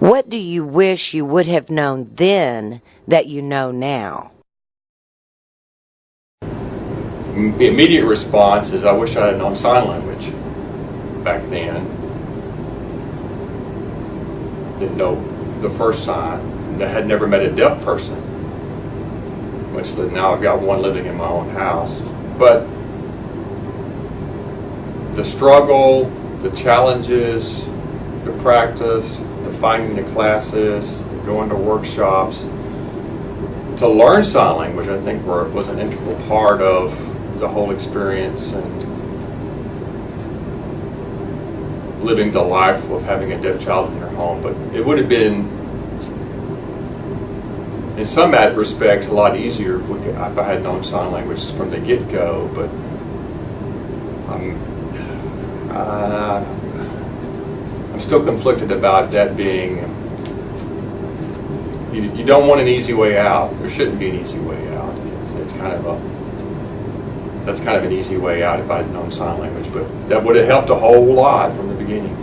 What do you wish you would have known then that you know now? The immediate response is I wish I had known sign language back then. Didn't know the first sign. I had never met a deaf person. Which now I've got one living in my own house. But the struggle, the challenges, the practice, the finding the classes, the going to workshops, to learn sign language, I think were, was an integral part of the whole experience and living the life of having a deaf child in your home. But it would have been, in some respects, a lot easier if, we could, if I had known sign language from the get-go. But I'm, still conflicted about that being. You, you don't want an easy way out. There shouldn't be an easy way out. It's, it's kind of a that's kind of an easy way out if I had known sign language, but that would have helped a whole lot from the beginning.